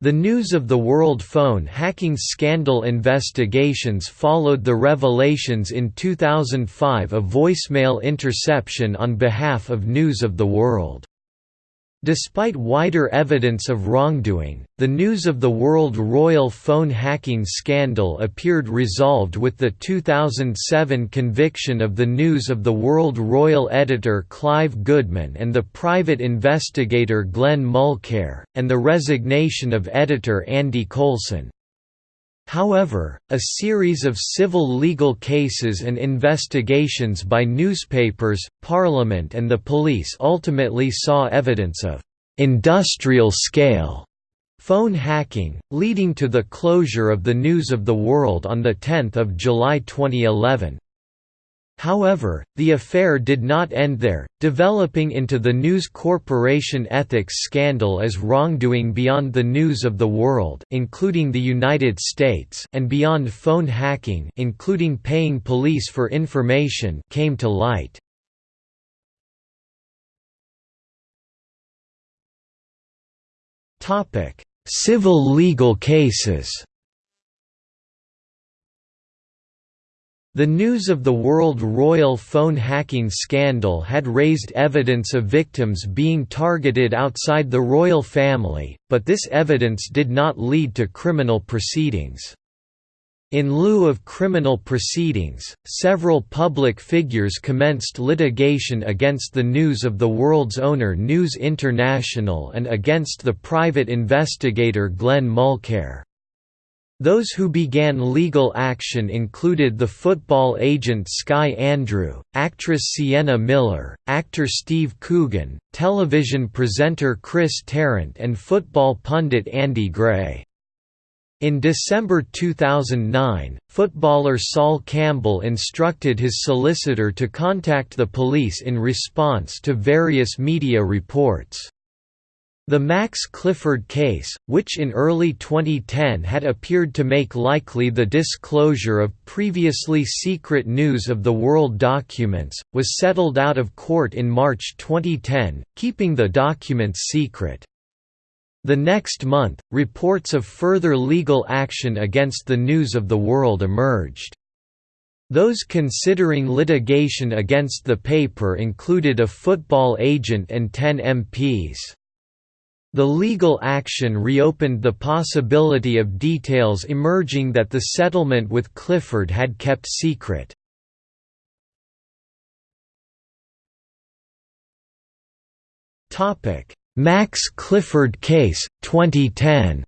The News of the World phone hacking scandal investigations followed the revelations in 2005 of voicemail interception on behalf of News of the World. Despite wider evidence of wrongdoing, the News of the World royal phone hacking scandal appeared resolved with the 2007 conviction of the News of the World royal editor Clive Goodman and the private investigator Glenn Mulcaire, and the resignation of editor Andy Coulson. However, a series of civil legal cases and investigations by newspapers, Parliament and the police ultimately saw evidence of «industrial-scale» phone hacking, leading to the closure of the News of the World on 10 July 2011. However, the affair did not end there, developing into the News Corporation ethics scandal as wrongdoing beyond the news of the world including the United States and beyond phone hacking including paying police for information came to light. Civil legal cases The news of the World Royal phone hacking scandal had raised evidence of victims being targeted outside the royal family, but this evidence did not lead to criminal proceedings. In lieu of criminal proceedings, several public figures commenced litigation against the News of the World's owner News International and against the private investigator Glenn Mulcaire. Those who began legal action included the football agent Sky Andrew, actress Sienna Miller, actor Steve Coogan, television presenter Chris Tarrant and football pundit Andy Gray. In December 2009, footballer Sol Campbell instructed his solicitor to contact the police in response to various media reports. The Max Clifford case, which in early 2010 had appeared to make likely the disclosure of previously secret news of the world documents, was settled out of court in March 2010, keeping the documents secret. The next month, reports of further legal action against the news of the world emerged. Those considering litigation against the paper included a football agent and 10 MPs. The legal action reopened the possibility of details emerging that the settlement with Clifford had kept secret. Max Clifford case, 2010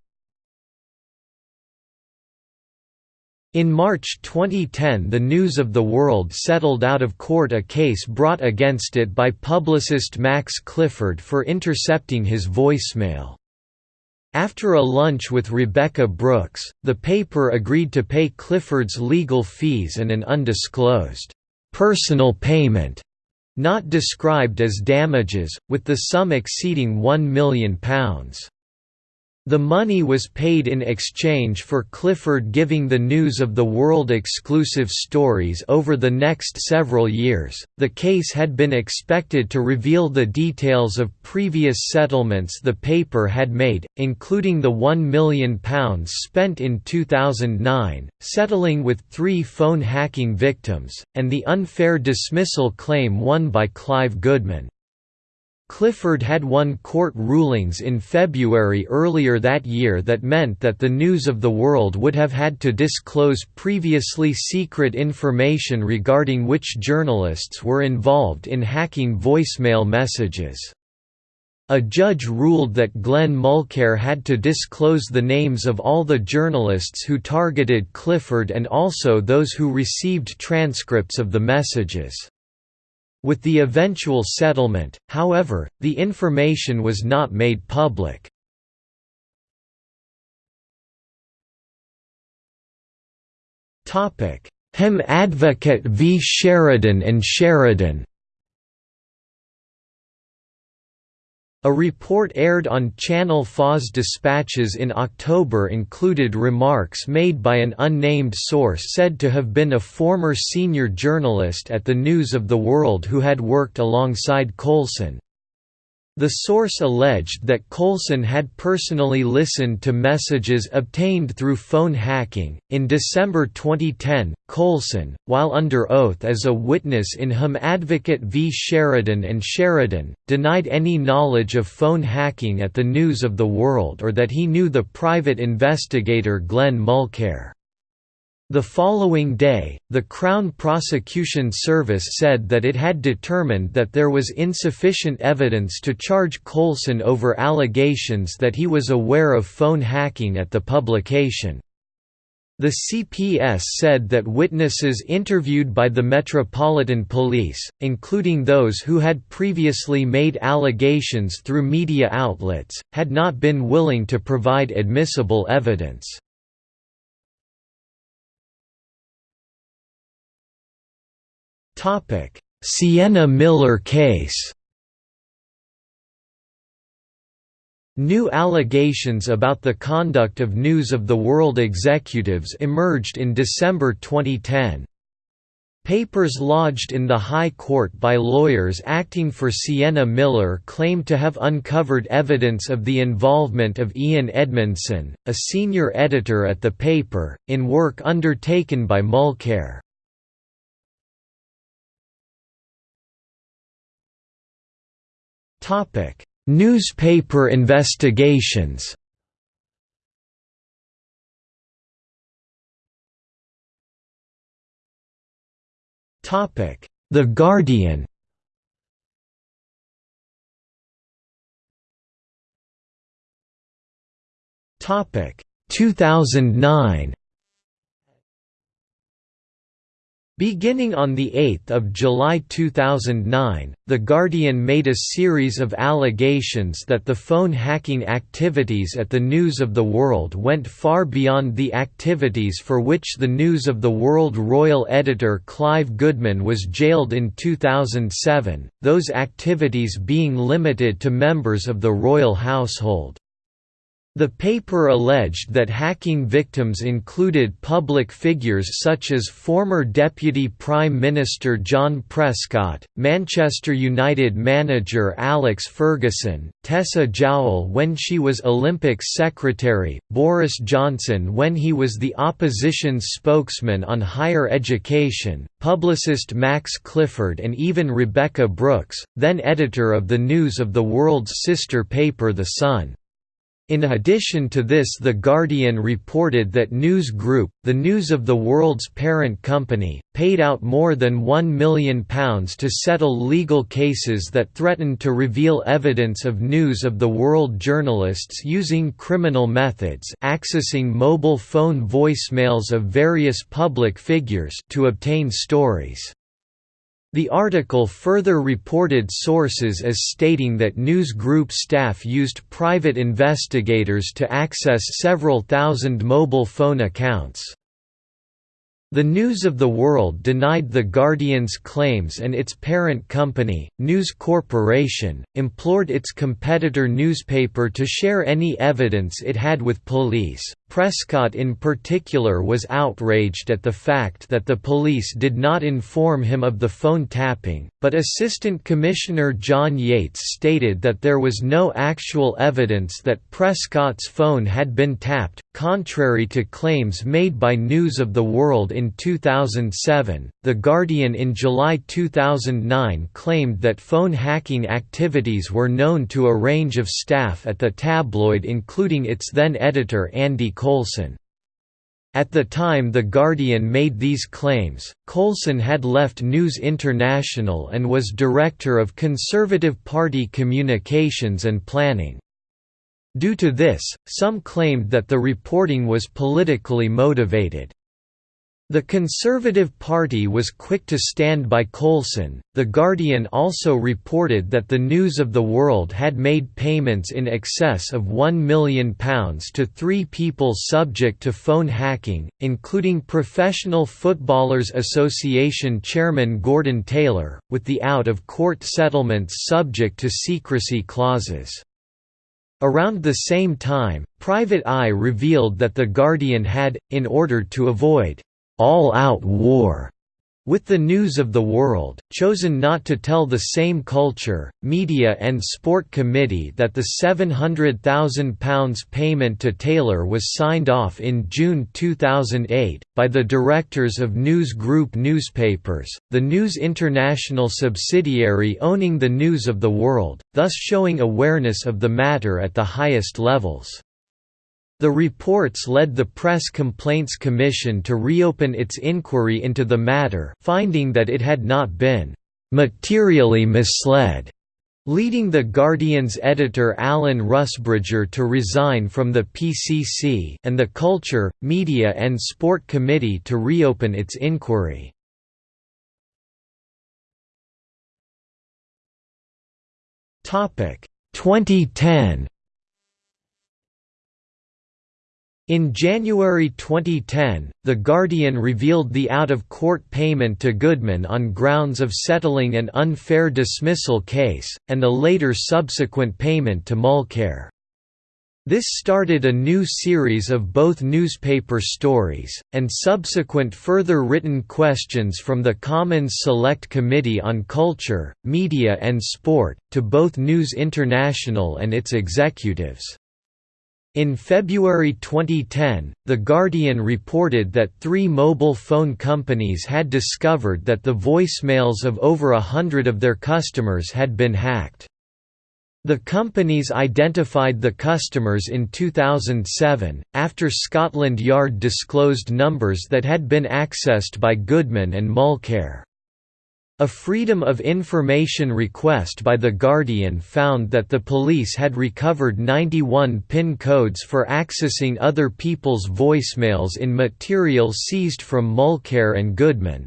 In March 2010 the News of the World settled out of court a case brought against it by publicist Max Clifford for intercepting his voicemail. After a lunch with Rebekah Brooks, the paper agreed to pay Clifford's legal fees and an undisclosed, "'personal payment' not described as damages, with the sum exceeding £1 million. The money was paid in exchange for Clifford giving the news of the world exclusive stories over the next several years. The case had been expected to reveal the details of previous settlements the paper had made, including the £1 million spent in 2009, settling with three phone hacking victims, and the unfair dismissal claim won by Clive Goodman. Clifford had won court rulings in February earlier that year that meant that the News of the World would have had to disclose previously secret information regarding which journalists were involved in hacking voicemail messages. A judge ruled that Glenn Mulcaire had to disclose the names of all the journalists who targeted Clifford and also those who received transcripts of the messages. With the eventual settlement, however, the information was not made public. Hem Advocate v Sheridan and Sheridan A report aired on Channel 4's dispatches in October included remarks made by an unnamed source said to have been a former senior journalist at the News of the World who had worked alongside Coulson. The source alleged that Coulson had personally listened to messages obtained through phone hacking. In December 2010, Coulson, while under oath as a witness in Hum Advocate v Sheridan and Sheridan, denied any knowledge of phone hacking at the News of the World or that he knew the private investigator Glenn Mulcaire. The following day, the Crown Prosecution Service said that it had determined that there was insufficient evidence to charge Coulson over allegations that he was aware of phone hacking at the publication. The CPS said that witnesses interviewed by the Metropolitan Police, including those who had previously made allegations through media outlets, had not been willing to provide admissible evidence. Sienna Miller case New allegations about the conduct of News of the World executives emerged in December 2010. Papers lodged in the High Court by lawyers acting for Sienna Miller claimed to have uncovered evidence of the involvement of Ian Edmondson, a senior editor at the paper, in work undertaken by Mulcaire. Topic: Newspaper investigations. Topic: The Guardian. Topic: 2009. Beginning on 8 July 2009, The Guardian made a series of allegations that the phone hacking activities at the News of the World went far beyond the activities for which the News of the World royal editor Clive Goodman was jailed in 2007, those activities being limited to members of the royal household. The paper alleged that hacking victims included public figures such as former Deputy Prime Minister John Prescott, Manchester United manager Alex Ferguson, Tessa Jowell when she was Olympics secretary, Boris Johnson when he was the opposition's spokesman on higher education, publicist Max Clifford and even Rebekah Brooks, then editor of the News of the World's sister paper The Sun. In addition to this The Guardian reported that News Group, the News of the World's parent company, paid out more than £1 million to settle legal cases that threatened to reveal evidence of News of the World journalists using criminal methods accessing mobile phone voicemails of various public figures to obtain stories. The article further reported sources as stating that News Group staff used private investigators to access several thousand mobile phone accounts. The News of the World denied The Guardian's claims and its parent company, News Corporation, implored its competitor newspaper to share any evidence it had with police. Prescott in particular was outraged at the fact that the police did not inform him of the phone tapping, but Assistant Commissioner John Yates stated that there was no actual evidence that Prescott's phone had been tapped, contrary to claims made by News of the World in 2007. The Guardian in July 2009 claimed that phone hacking activities were known to a range of staff at the tabloid including its then editor Andy Coulson. At the time The Guardian made these claims, Coulson had left News International and was director of Conservative Party Communications and Planning. Due to this, some claimed that the reporting was politically motivated. The Conservative Party was quick to stand by Coulson. The Guardian also reported that the News of the World had made payments in excess of £1 million to three people subject to phone hacking, including Professional Footballers Association chairman Gordon Taylor, with the out of court settlements subject to secrecy clauses. Around the same time, Private Eye revealed that The Guardian had, in order to avoid all-out war with the news of the world, chosen not to tell the same Culture, Media and Sport Committee that the £700,000 payment to Taylor was signed off in June 2008, by the directors of News Group newspapers, the News International subsidiary owning the News of the World, thus showing awareness of the matter at the highest levels. The reports led the Press Complaints Commission to reopen its inquiry into the matter finding that it had not been «materially misled», leading The Guardian's editor Alan Rusbridger to resign from the PCC and the Culture, Media and Sport Committee to reopen its inquiry. Topic 2010 In January 2010, The Guardian revealed the out-of-court payment to Goodman on grounds of settling an unfair dismissal case, and the later subsequent payment to Mulcaire. This started a new series of both newspaper stories, and subsequent further written questions from the Commons Select Committee on Culture, Media and Sport, to both News International and its executives. In February 2010, The Guardian reported that three mobile phone companies had discovered that the voicemails of over a hundred of their customers had been hacked. The companies identified the customers in 2007, after Scotland Yard disclosed numbers that had been accessed by Goodman and Mulcaire. A Freedom of Information request by The Guardian found that the police had recovered 91 PIN codes for accessing other people's voicemails in material seized from Mulcaire and Goodman.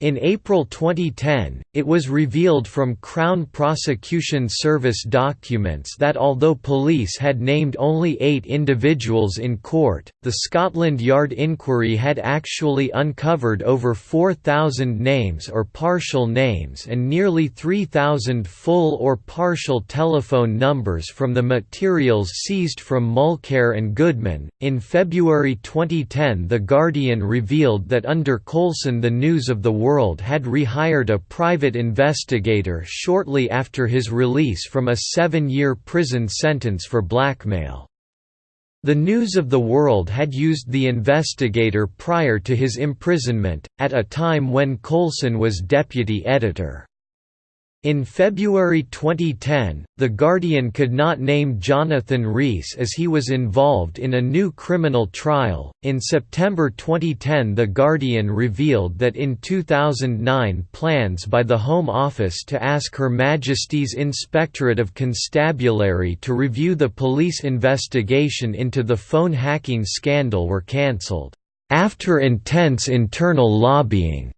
In April 2010, it was revealed from Crown Prosecution Service documents that although police had named only eight individuals in court, the Scotland Yard inquiry had actually uncovered over 4,000 names or partial names and nearly 3,000 full or partial telephone numbers from the materials seized from Mulcaire and Goodman. In February 2010, The Guardian revealed that under Coulson the news of the World had rehired a private investigator shortly after his release from a seven-year prison sentence for blackmail. The News of the World had used the investigator prior to his imprisonment, at a time when Coulson was deputy editor. In February 2010, The Guardian could not name Jonathan Rees as he was involved in a new criminal trial. In September 2010, The Guardian revealed that in 2009 plans by the Home Office to ask Her Majesty's Inspectorate of Constabulary to review the police investigation into the phone hacking scandal were cancelled, after intense internal lobbying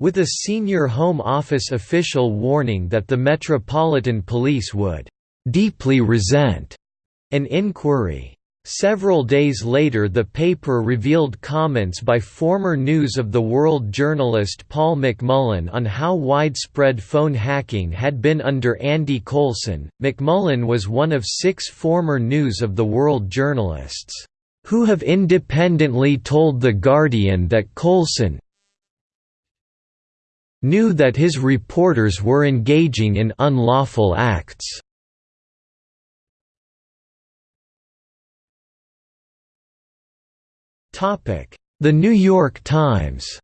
with a senior Home Office official warning that the Metropolitan Police would «deeply resent» an inquiry. Several days later the paper revealed comments by former News of the World journalist Paul McMullen on how widespread phone hacking had been under Andy Coulson. McMullen was one of six former News of the World journalists, who have independently told The Guardian that Coulson, knew that his reporters were engaging in unlawful acts. The New York Times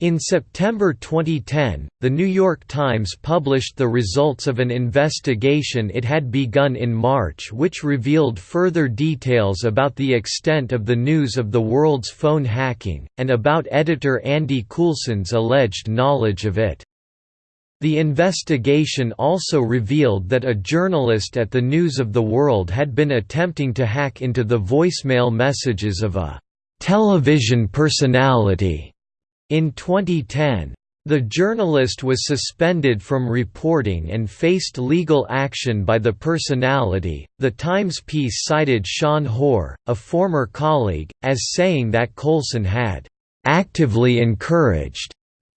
In September 2010, The New York Times published the results of an investigation it had begun in March which revealed further details about the extent of the news of the world's phone hacking, and about editor Andy Coulson's alleged knowledge of it. The investigation also revealed that a journalist at the News of the World had been attempting to hack into the voicemail messages of a television personality in 2010, the journalist was suspended from reporting and faced legal action by the personality. The Times piece cited Sean Hoare, a former colleague, as saying that Coulson had actively encouraged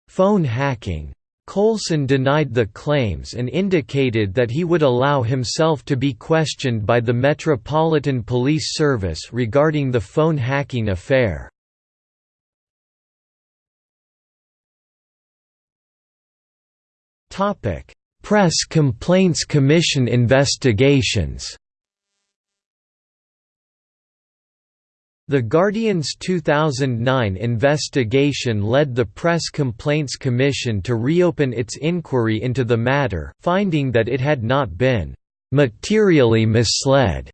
phone hacking. Coulson denied the claims and indicated that he would allow himself to be questioned by the Metropolitan Police Service regarding the phone hacking affair. Press Complaints Commission investigations. The Guardian's 2009 investigation led the Press Complaints Commission to reopen its inquiry into the matter, finding that it had not been materially misled,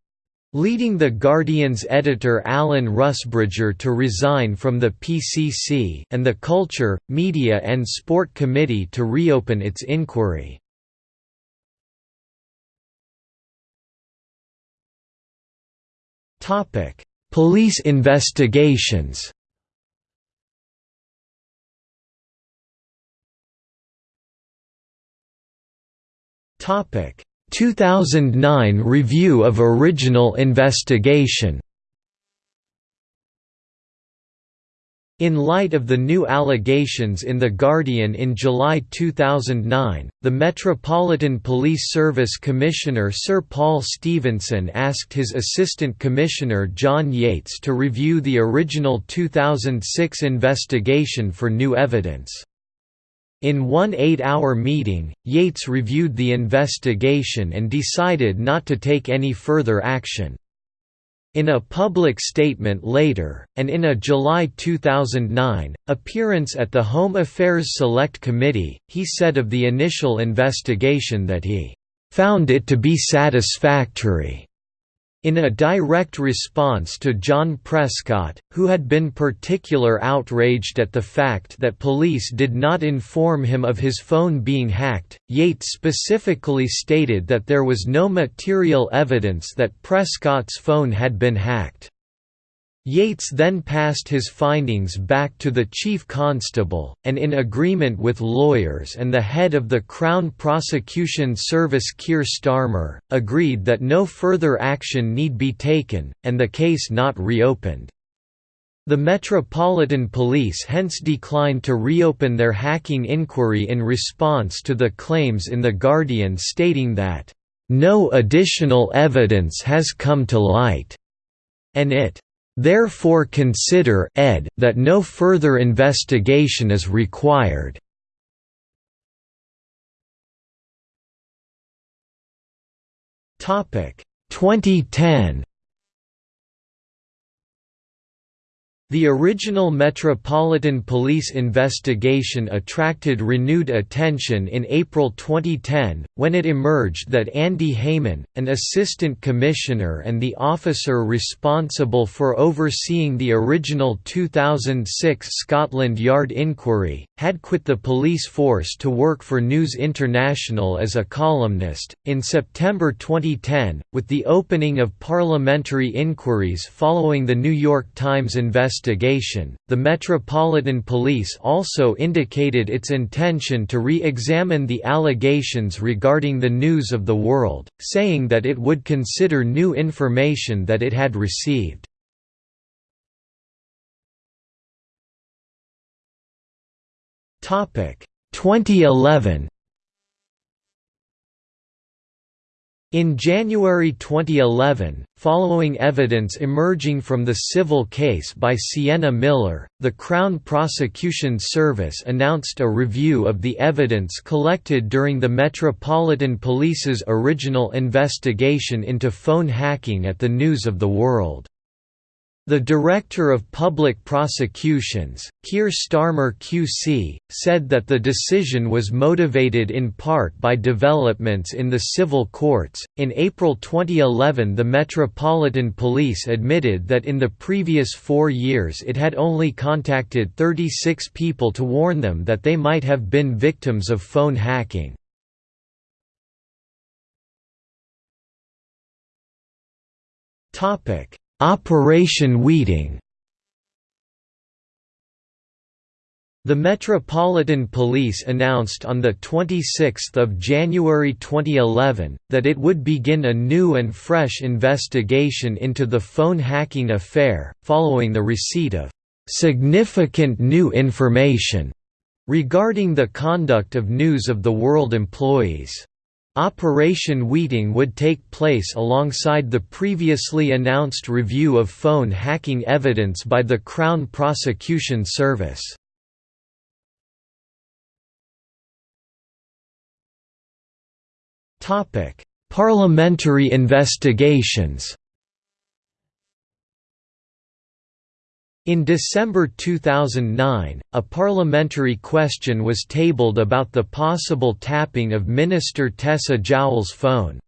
leading The Guardian's editor Alan Rusbridger to resign from the PCC and the Culture, Media and Sport Committee to reopen its inquiry. Police investigations Topic 2009 review of original investigation In light of the new allegations in The Guardian in July 2009, the Metropolitan Police Service Commissioner Sir Paul Stephenson asked his Assistant Commissioner John Yates to review the original 2006 investigation for new evidence. In one eight-hour meeting, Yates reviewed the investigation and decided not to take any further action. In a public statement later, and in a July 2009, appearance at the Home Affairs Select Committee, he said of the initial investigation that he "...found it to be satisfactory." In a direct response to John Prescott, who had been particular outraged at the fact that police did not inform him of his phone being hacked, Yates specifically stated that there was no material evidence that Prescott's phone had been hacked. Yates then passed his findings back to the chief constable, and in agreement with lawyers and the head of the Crown Prosecution Service Keir Starmer, agreed that no further action need be taken, and the case not reopened. The Metropolitan Police hence declined to reopen their hacking inquiry in response to the claims in The Guardian stating that, "...no additional evidence has come to light," and it Therefore consider ed that no further investigation is required. Topic 2010 The original Metropolitan Police investigation attracted renewed attention in April 2010, when it emerged that Andy Hayman, an assistant commissioner and the officer responsible for overseeing the original 2006 Scotland Yard inquiry, had quit the police force to work for News International as a columnist. In September 2010, with the opening of parliamentary inquiries following the New York Times investigation, investigation, the Metropolitan Police also indicated its intention to re-examine the allegations regarding the News of the World, saying that it would consider new information that it had received. Topic 2011 In January 2011, following evidence emerging from the civil case by Sienna Miller, the Crown Prosecution Service announced a review of the evidence collected during the Metropolitan Police's original investigation into phone hacking at the News of the World. The Director of Public Prosecutions, Keir Starmer QC, said that the decision was motivated in part by developments in the civil courts. In April 2011, the Metropolitan Police admitted that in the previous four years it had only contacted 36 people to warn them that they might have been victims of phone hacking. Topic Operation Weeting The Metropolitan Police announced on 26 January 2011, that it would begin a new and fresh investigation into the phone hacking affair, following the receipt of "...significant new information," regarding the conduct of News of the World employees. Operation Weeting would take place alongside the previously announced review of phone hacking evidence by the Crown Prosecution Service. Parliamentary investigations In December 2009, a parliamentary question was tabled about the possible tapping of Minister Tessa Jowell's phone.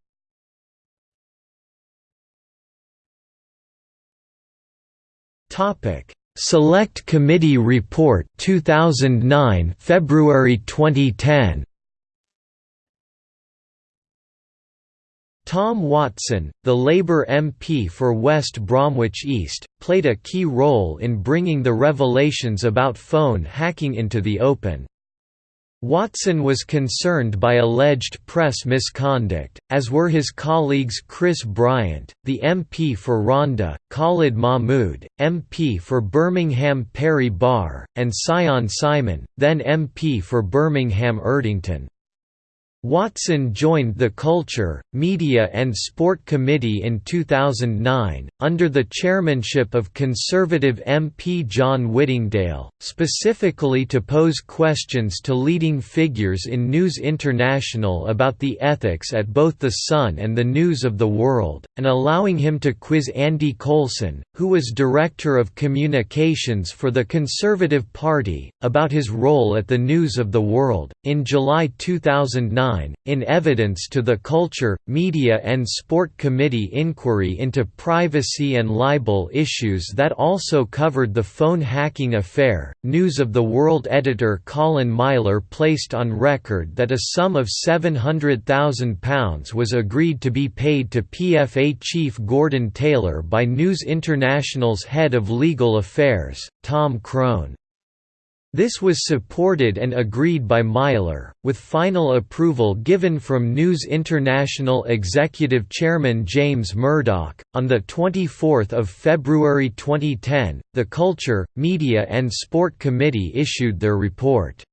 Select Committee Report 2009 February 2010 Tom Watson, the Labour MP for West Bromwich East, played a key role in bringing the revelations about phone hacking into the open. Watson was concerned by alleged press misconduct, as were his colleagues Chris Bryant, the MP for Rhondda, Khalid Mahmood, MP for Birmingham Perry Barr, and Sion Simon, then MP for Birmingham Erdington. Watson joined the Culture, Media and Sport Committee in 2009, under the chairmanship of Conservative MP John Whittingdale, specifically to pose questions to leading figures in News International about the ethics at both The Sun and the News of the World, and allowing him to quiz Andy Coulson, who was Director of Communications for the Conservative Party, about his role at the News of the World. In July 2009, in evidence to the Culture, Media and Sport Committee inquiry into privacy and libel issues that also covered the phone hacking affair, News of the World editor Colin Myler placed on record that a sum of £700,000 was agreed to be paid to PFA chief Gordon Taylor by News International's head of legal affairs, Tom Crone. This was supported and agreed by Myler, with final approval given from News International Executive Chairman James Murdoch. On the 24th of February 2010, the Culture, Media and Sport Committee issued their report.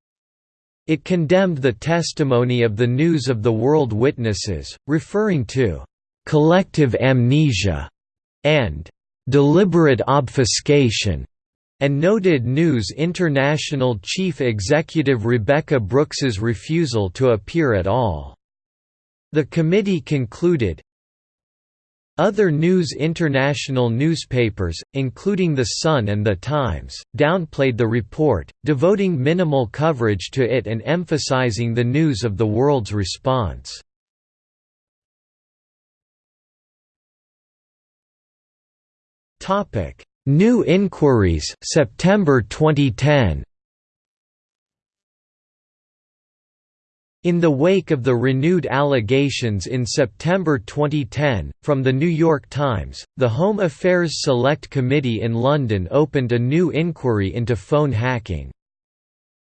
It condemned the testimony of the News of the World witnesses, referring to collective amnesia and deliberate obfuscation and noted News International chief executive Rebekah Brooks's refusal to appear at all. The committee concluded, other News International newspapers, including The Sun and The Times, downplayed the report, devoting minimal coverage to it and emphasizing the news of the world's response. Topic: New Inquiries September 2010 In the wake of the renewed allegations in September 2010, from The New York Times, the Home Affairs Select Committee in London opened a new inquiry into phone hacking.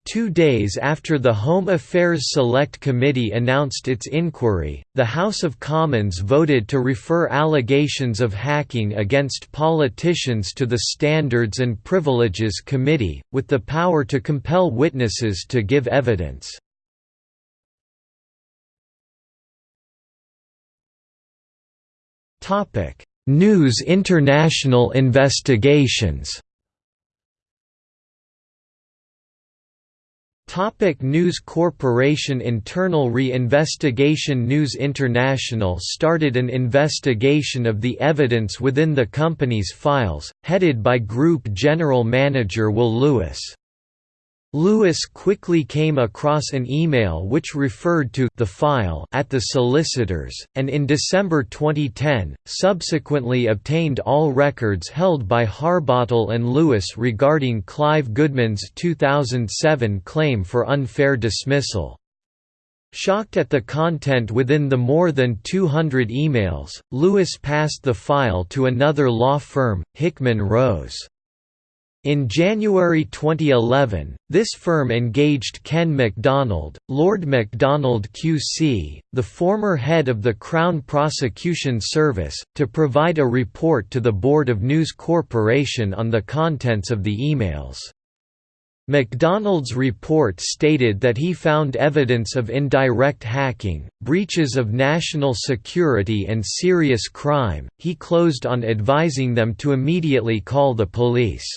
Two days after the Home Affairs Select Committee announced its inquiry, the House of Commons voted to refer allegations of hacking against politicians to the Standards and Privileges Committee, with the power to compel witnesses to give evidence. News International investigations Topic News Corporation Internal Re-Investigation News International started an investigation of the evidence within the company's files, headed by Group General Manager Will Lewis. Lewis quickly came across an email which referred to the file at the solicitors, and in December 2010, subsequently obtained all records held by Harbottle and Lewis regarding Clive Goodman's 2007 claim for unfair dismissal. Shocked at the content within the more than 200 emails, Lewis passed the file to another law firm, Hickman Rose. In January 2011, this firm engaged Ken MacDonald, Lord MacDonald QC, the former head of the Crown Prosecution Service, to provide a report to the Board of News Corporation on the contents of the emails. MacDonald's report stated that he found evidence of indirect hacking, breaches of national security and serious crime. He closed on advising them to immediately call the police.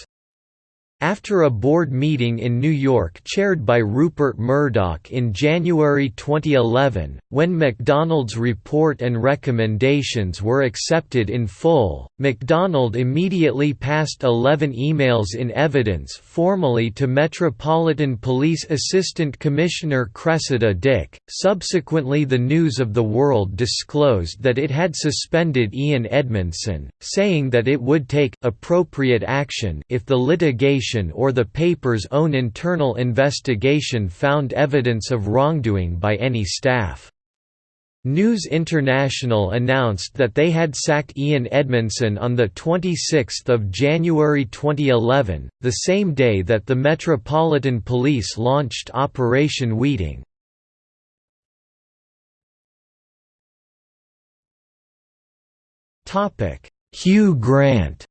After a board meeting in New York chaired by Rupert Murdoch in January 2011, when MacDonald's report and recommendations were accepted in full, MacDonald immediately passed 11 emails in evidence formally to Metropolitan Police Assistant Commissioner Cressida Dick. Subsequently, the News of the World disclosed that it had suspended Ian Edmondson, saying that it would take appropriate action if the litigation or the paper's own internal investigation found evidence of wrongdoing by any staff. News International announced that they had sacked Ian Edmondson on 26 January 2011, the same day that the Metropolitan Police launched Operation Weeting. Hugh Grant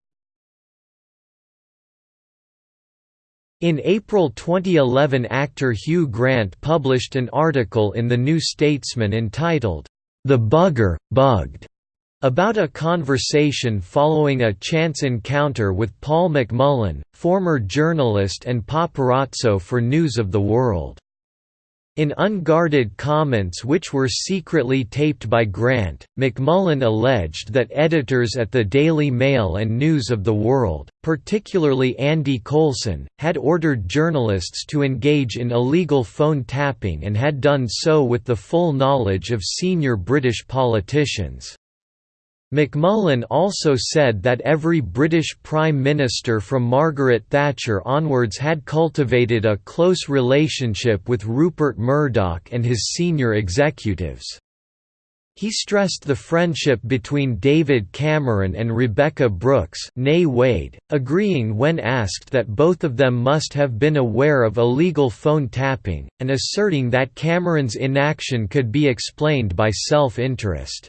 In April 2011 actor Hugh Grant published an article in The New Statesman entitled, "'The Bugger, Bugged' about a conversation following a chance encounter with Paul McMullen, former journalist and paparazzo for News of the World. In unguarded comments which were secretly taped by Grant, McMullen alleged that editors at the Daily Mail and News of the World, particularly Andy Coulson, had ordered journalists to engage in illegal phone tapping and had done so with the full knowledge of senior British politicians. McMullen also said that every British Prime Minister from Margaret Thatcher onwards had cultivated a close relationship with Rupert Murdoch and his senior executives. He stressed the friendship between David Cameron and Rebekah Brooks nay Wade, agreeing when asked that both of them must have been aware of illegal phone tapping, and asserting that Cameron's inaction could be explained by self-interest.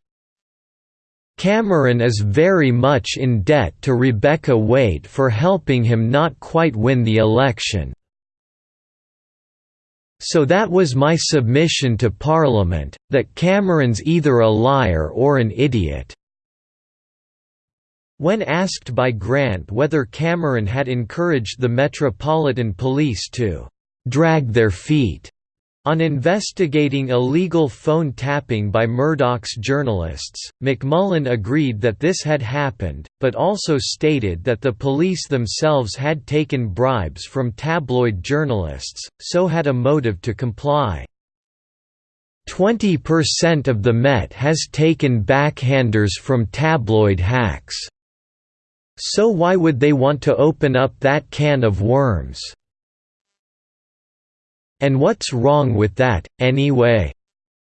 Cameron is very much in debt to Rebekah Wade for helping him not quite win the election. So that was my submission to Parliament, that Cameron's either a liar or an idiot." When asked by Grant whether Cameron had encouraged the Metropolitan Police to «drag their feet» On investigating illegal phone tapping by Murdoch's journalists, McMullen agreed that this had happened, but also stated that the police themselves had taken bribes from tabloid journalists, so had a motive to comply. 20% of the Met has taken backhanders from tabloid hacks. So why would they want to open up that can of worms? And what's wrong with that, anyway?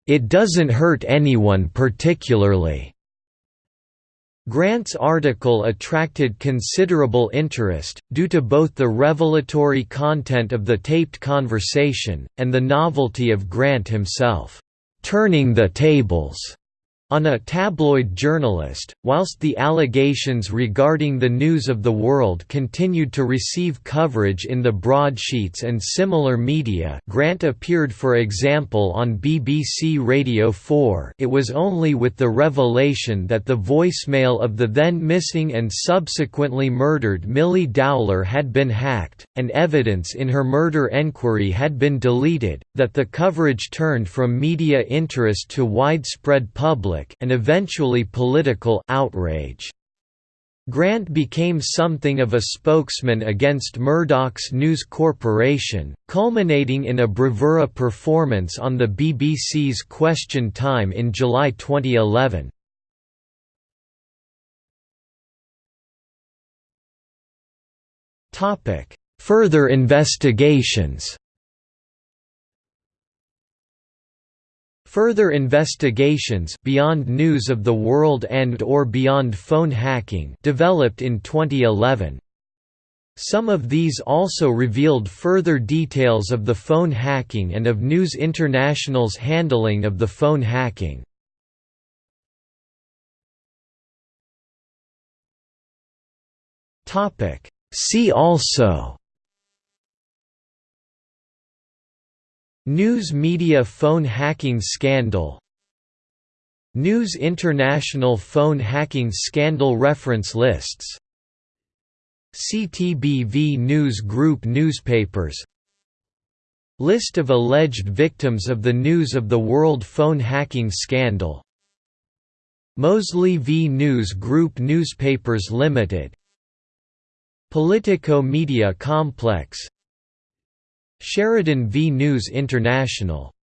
It doesn't hurt anyone particularly. Grant's article attracted considerable interest, due to both the revelatory content of the taped conversation, and the novelty of Grant himself, "'turning the tables' on a tabloid journalist, whilst the allegations regarding the News of the World continued to receive coverage in the broadsheets and similar media Grant appeared for example on BBC Radio 4 it was only with the revelation that the voicemail of the then missing and subsequently murdered Milly Dowler had been hacked, and evidence in her murder enquiry had been deleted, that the coverage turned from media interest to widespread public public and eventually political outrage. Grant became something of a spokesman against Murdoch's News Corporation, culminating in a bravura performance on the BBC's Question Time in July 2011. Further investigations Further investigations beyond news of the world and or beyond phone hacking developed in 2011. Some of these also revealed further details of the phone hacking and of News International's handling of the phone hacking. See also News media phone hacking scandal. News International phone hacking scandal reference lists. CTBV News Group newspapers. List of alleged victims of the News of the World phone hacking scandal. Mosley v News Group Newspapers Limited. Politico Media Complex Sheridan v News International